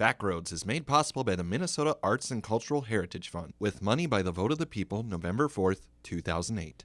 Backroads is made possible by the Minnesota Arts and Cultural Heritage Fund with money by the vote of the people November 4th, 2008.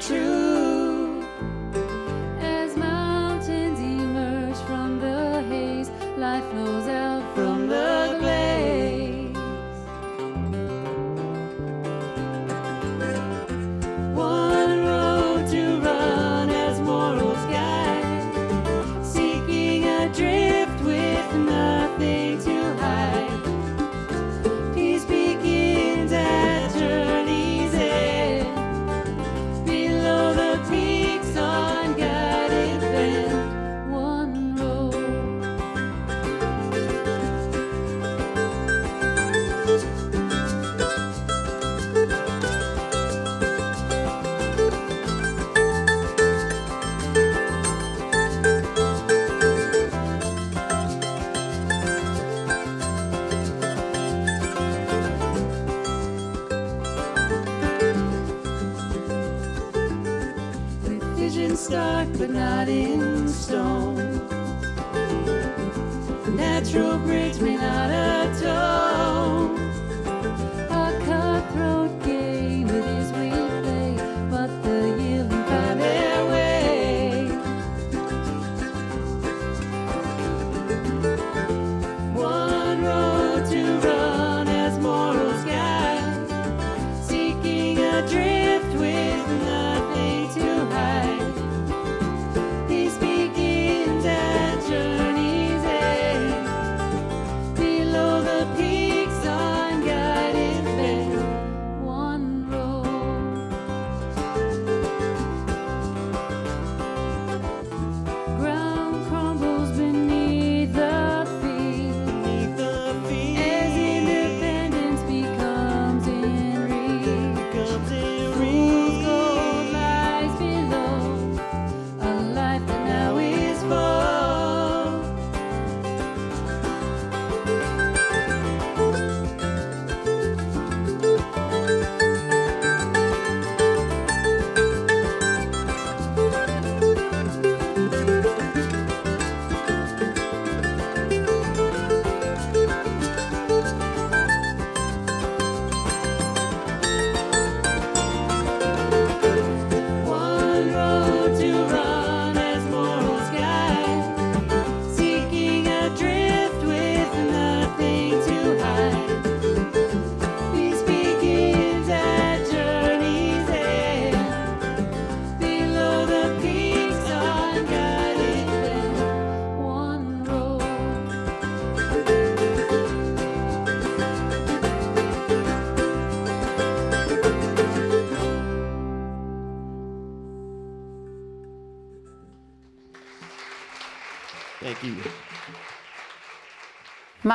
True.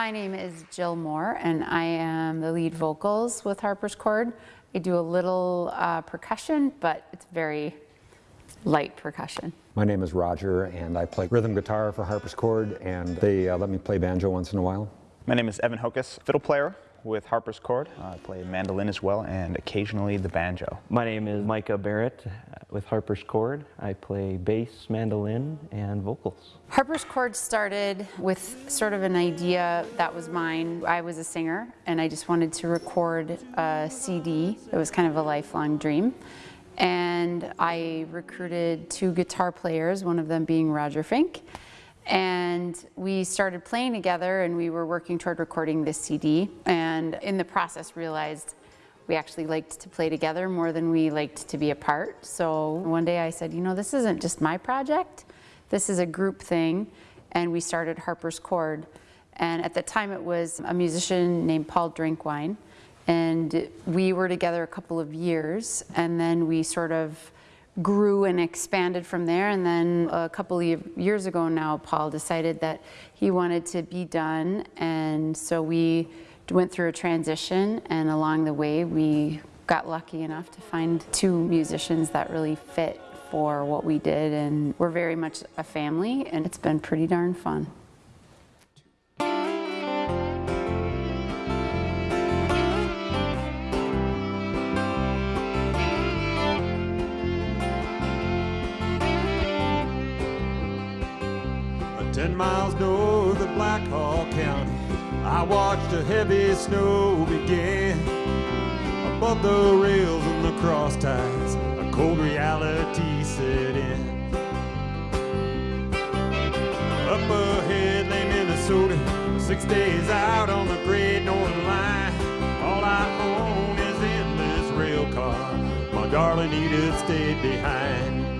My name is Jill Moore, and I am the lead vocals with Harper's Chord. I do a little uh, percussion, but it's very light percussion. My name is Roger, and I play rhythm guitar for Harper's Chord, and they uh, let me play banjo once in a while. My name is Evan Hokus, fiddle player with Harper's Chord. I play mandolin as well and occasionally the banjo. My name is Micah Barrett uh, with Harper's Chord. I play bass, mandolin, and vocals. Harper's Chord started with sort of an idea that was mine. I was a singer, and I just wanted to record a CD. It was kind of a lifelong dream. And I recruited two guitar players, one of them being Roger Fink. And we started playing together and we were working toward recording this CD. And in the process realized We actually liked to play together more than we liked to be apart. So one day I said, you know, this isn't just my project. This is a group thing. And we started Harper's Chord. And at the time it was a musician named Paul Drinkwine. And we were together a couple of years. And then we sort of grew and expanded from there. And then a couple of years ago now, Paul decided that he wanted to be done. And so we went through a transition. And along the way, we got lucky enough to find two musicians that really fit for what we did. And we're very much a family, and it's been pretty darn fun. Watched a heavy snow begin. Above the rails and the cross ties, a cold reality set in. Up ahead lay Minnesota, six days out on the great northern line. All I own is in this rail car. My darling Edith stayed behind.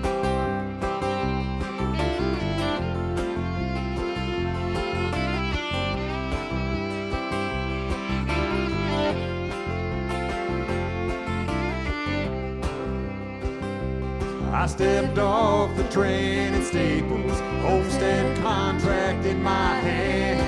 I stepped off the train in Staples, homestead contract in my hand.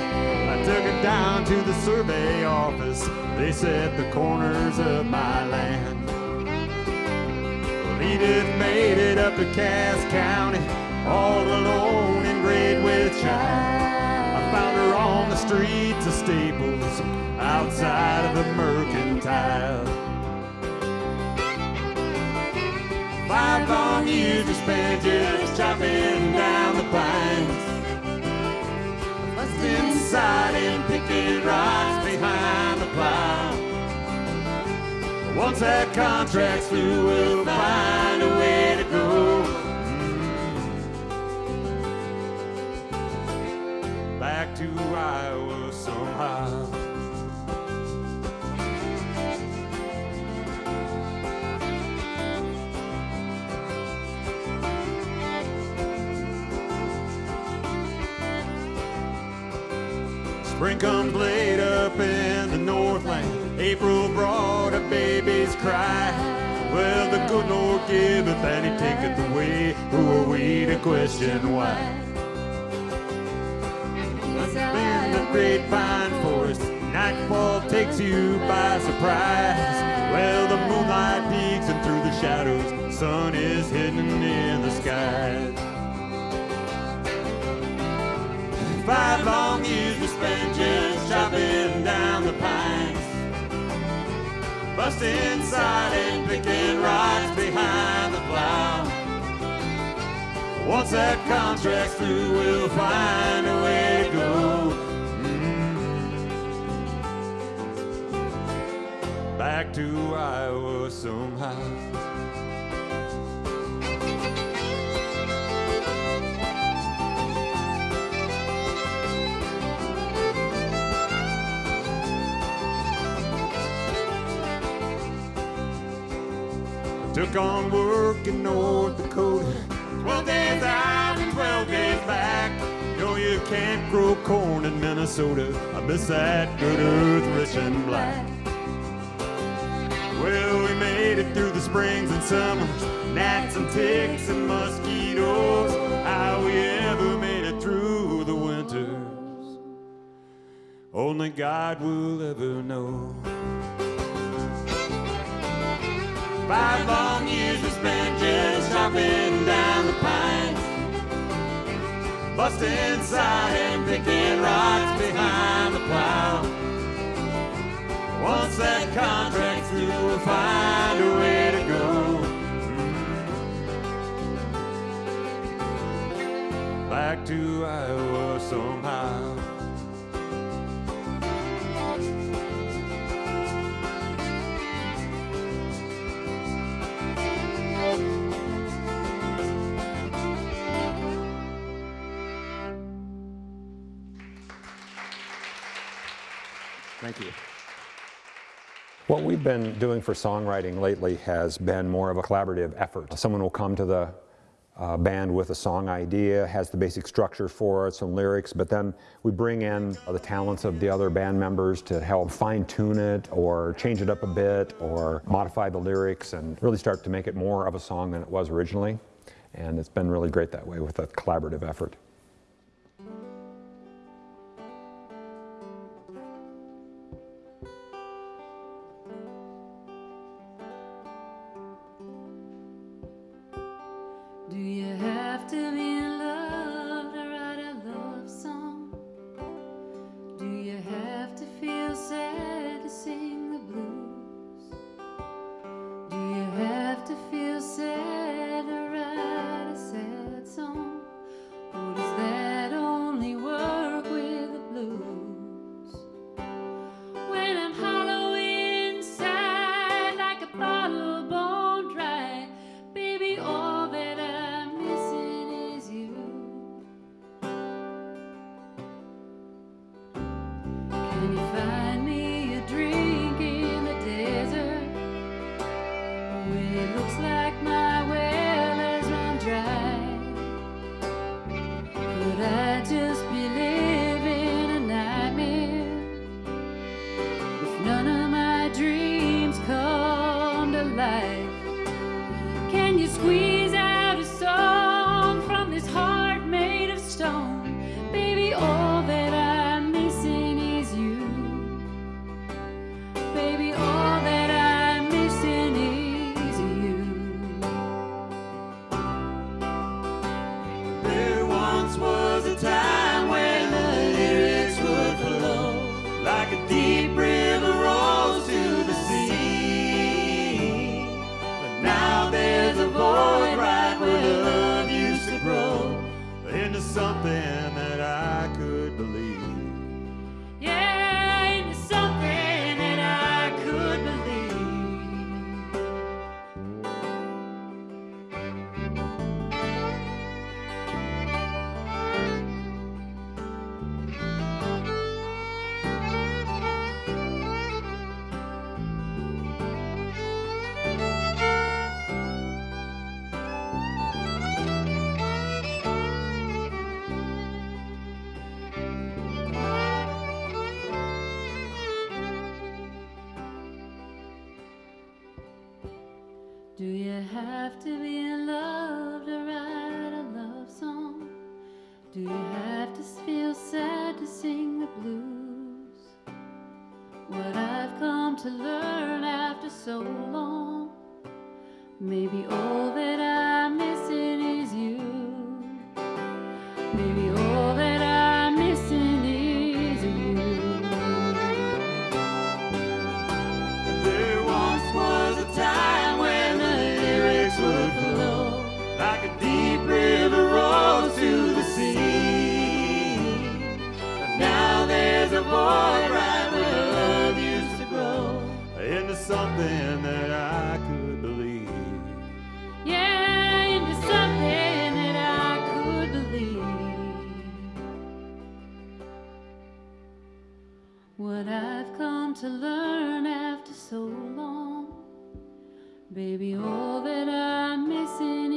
I took it down to the survey office, they set the corners of my land. Well, Edith made it up to Cass County, all alone in great with shine. I found her on the streets of Staples, outside of the mercantile. Five long years we spent just chopping down the pines. Bust inside and picking rocks behind the plow. Once that contract's through, we'll find a way to go. Mm. Back to Iowa somehow. Spring comes late up in the Northland. April brought a baby's cry. Well, the good Lord giveth and he taketh away. Who are we to question why? In the great pine forest, nightfall takes you by surprise. Well, the moonlight peeks and through the shadows, sun is hidden in Bust inside and picking rocks behind the plow. Once that contract's through, we'll find a way to go. Mm. Back to Iowa somehow. Took on work in North Dakota. Twelve days out and twelve days back. No, you can't grow corn in Minnesota. I miss that good earth, rich and black. Well, we made it through the springs and summers, gnats and ticks and mosquitoes. How we ever made it through the winters, only God will ever know. Five long years we spent just chopping down the pines. busting inside and picking rocks behind the plow. Once that contract's through, we'll find a way to go. Back to Iowa somehow. Thank you. What we've been doing for songwriting lately has been more of a collaborative effort. Someone will come to the uh, band with a song idea, has the basic structure for it, some lyrics, but then we bring in the talents of the other band members to help fine tune it or change it up a bit or modify the lyrics and really start to make it more of a song than it was originally. And it's been really great that way with a collaborative effort. to feel have to be in love? into something that I could believe. Yeah, into something that I could believe. What I've come to learn after so long, baby, all that I'm missing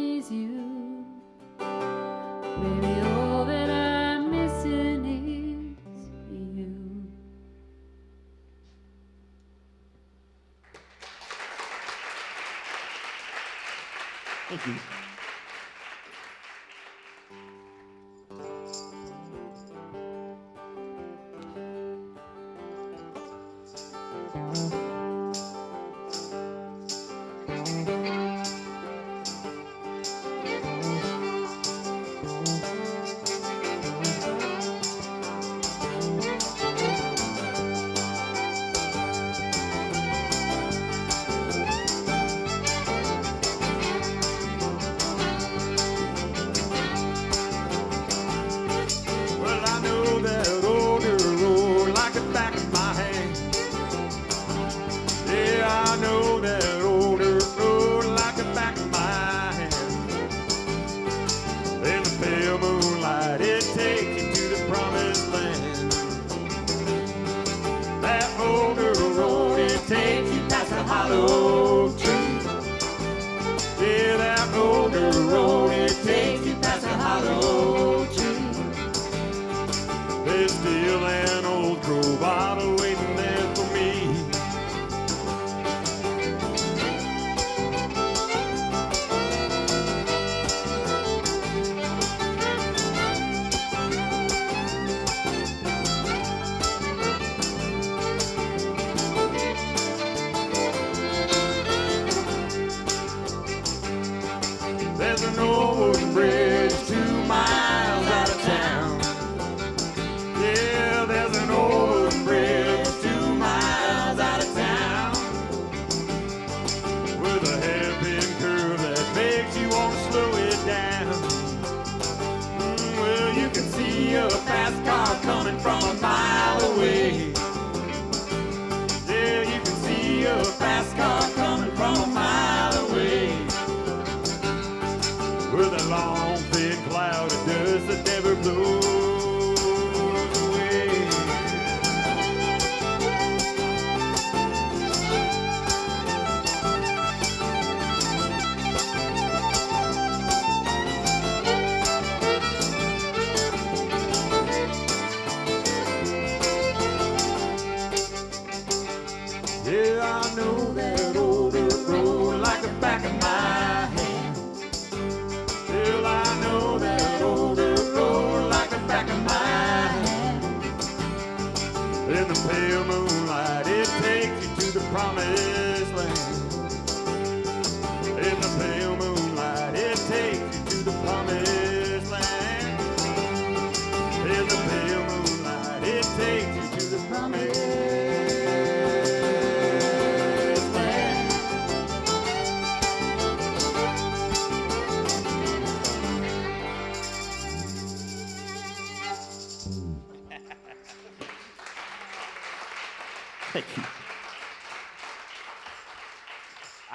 with a long thin cloud of dust that never blows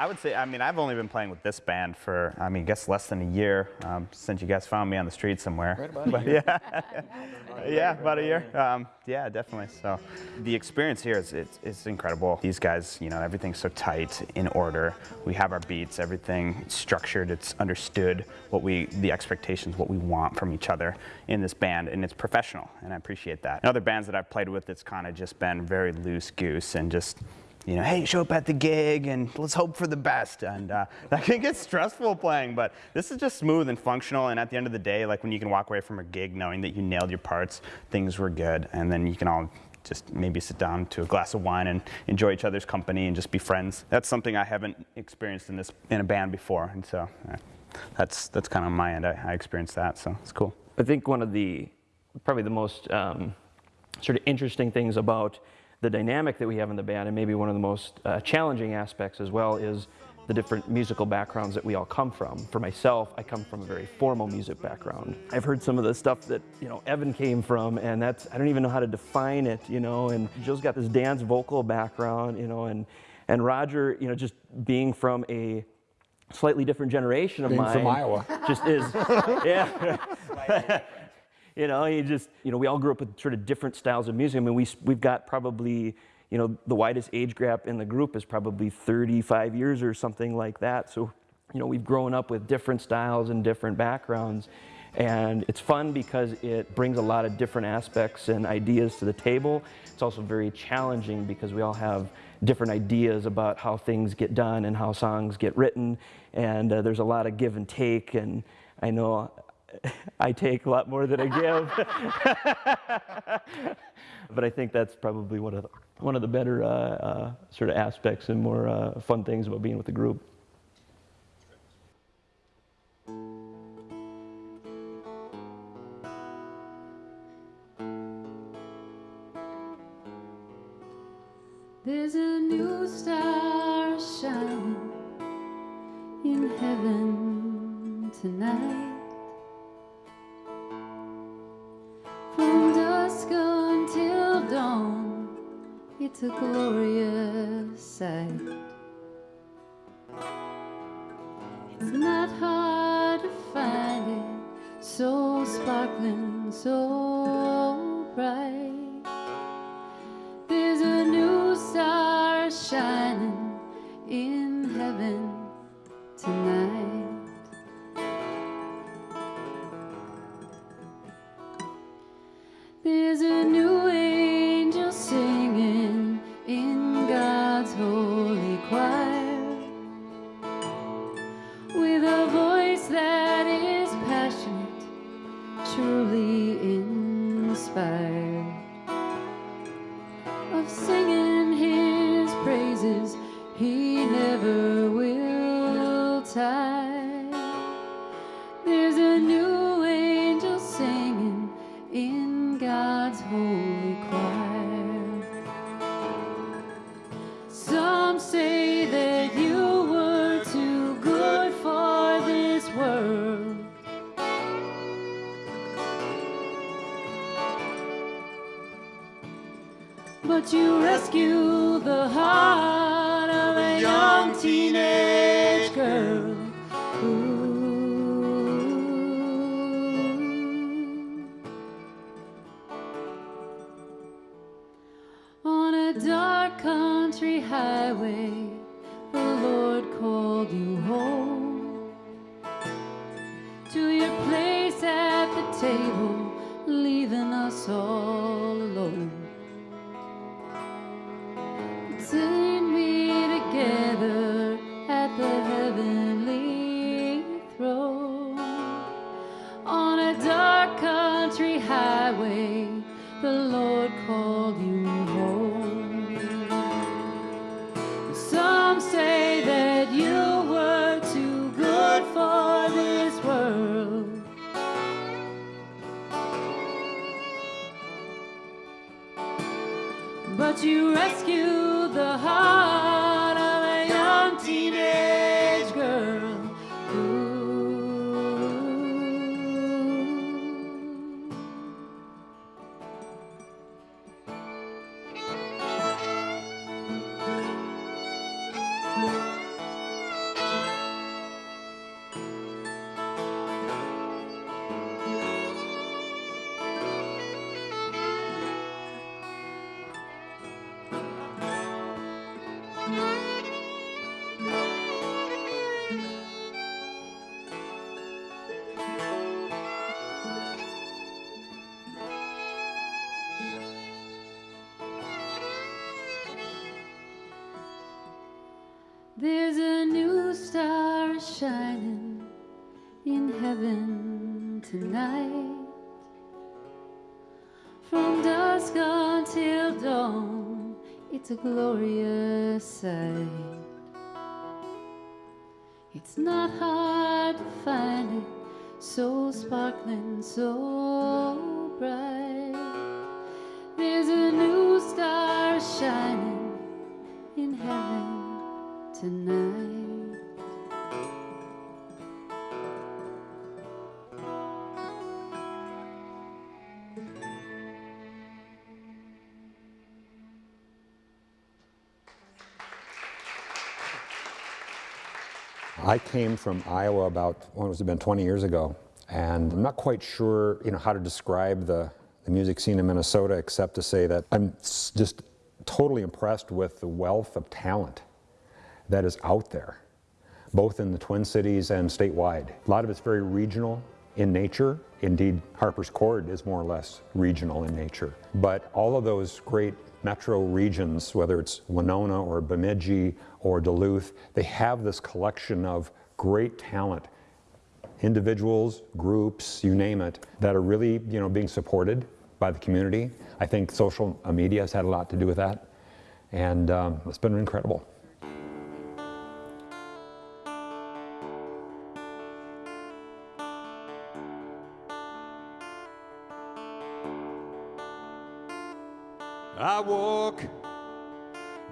I would say, I mean, I've only been playing with this band for, I mean, I guess less than a year um, since you guys found me on the street somewhere. Right about but, Yeah, yeah, about a year. Um, yeah, definitely. So the experience here is it's, it's incredible. These guys, you know, everything's so tight, in order. We have our beats, everything structured. It's understood what we, the expectations, what we want from each other in this band, and it's professional, and I appreciate that. In other bands that I've played with, it's kind of just been very loose goose and just you know, hey, show up at the gig and let's hope for the best. And uh, that can get stressful playing, but this is just smooth and functional. And at the end of the day, like when you can walk away from a gig knowing that you nailed your parts, things were good, and then you can all just maybe sit down to a glass of wine and enjoy each other's company and just be friends. That's something I haven't experienced in this in a band before, and so that's that's kind of my end. I, I experienced that, so it's cool. I think one of the probably the most um, sort of interesting things about the dynamic that we have in the band, and maybe one of the most uh, challenging aspects as well, is the different musical backgrounds that we all come from. For myself, I come from a very formal music background. I've heard some of the stuff that you know Evan came from, and that's I don't even know how to define it, you know. And Jill's got this dance vocal background, you know, and and Roger, you know, just being from a slightly different generation of Being mine, from Iowa. just is, yeah. you know, you just, you know, we all grew up with sort of different styles of music. I mean, we, we've got probably, you know, the widest age gap in the group is probably 35 years or something like that. So, you know, we've grown up with different styles and different backgrounds. And it's fun because it brings a lot of different aspects and ideas to the table. It's also very challenging because we all have different ideas about how things get done and how songs get written. And uh, there's a lot of give and take. And I know I take a lot more than I give. but I think that's probably one of the, one of the better uh, uh, sort of aspects and more uh, fun things about being with the group. A glorious sight. Never will tire. Leaving it's a glorious sight. It's not hard to find it, so sparkling, so bright. There's a new star shining in heaven tonight. I came from Iowa about, when was it been, 20 years ago, and I'm not quite sure, you know, how to describe the, the music scene in Minnesota except to say that I'm just totally impressed with the wealth of talent that is out there, both in the Twin Cities and statewide. A lot of it's very regional in nature. Indeed, Harper's Chord is more or less regional in nature. But all of those great metro regions, whether it's Winona or Bemidji or Duluth, they have this collection of great talent individuals, groups, you name it, that are really, you know, being supported by the community. I think social media has had a lot to do with that, and um, it's been incredible.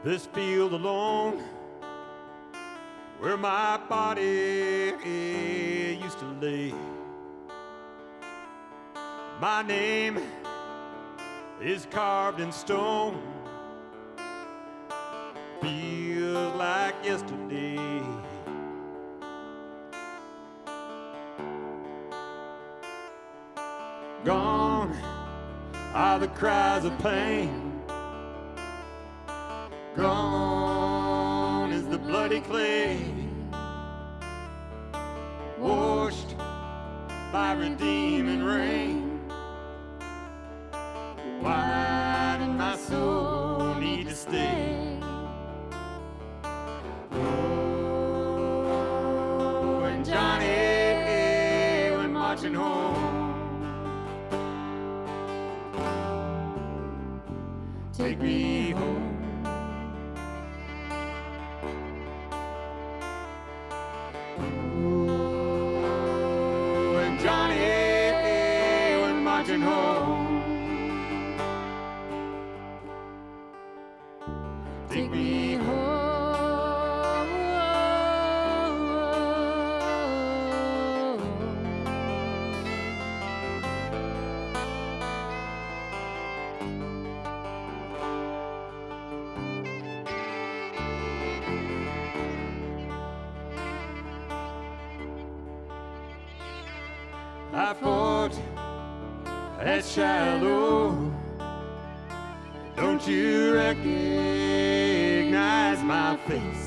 This field alone where my body used to lay. My name is carved in stone. Feels like yesterday. Gone are the cries of pain. Gone is the bloody clay, washed by redeeming rain. Why did my soul need to stay? Oh, and Johnny went marching marching home. Take me home. At Shiloh. Don't you recognize my face?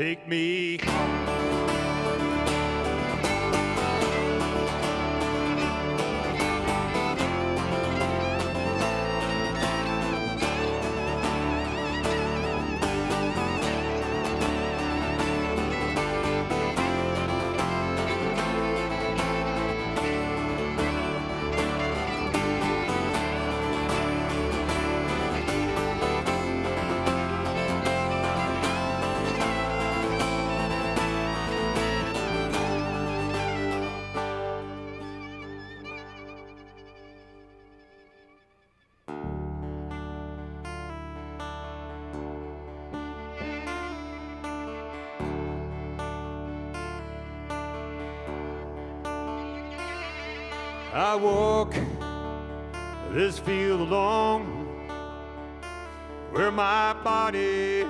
Take me home. I walk this field alone where my body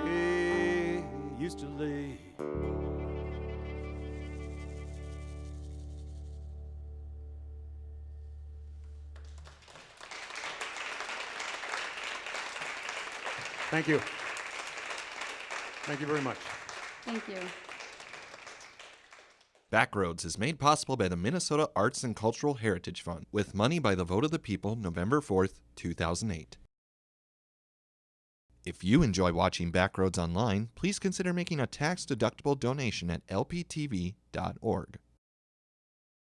used to lay. Thank you. Thank you very much. Thank you. Backroads is made possible by the Minnesota Arts and Cultural Heritage Fund with money by the vote of the people November 4th, 2008. If you enjoy watching Backroads online, please consider making a tax-deductible donation at lptv.org.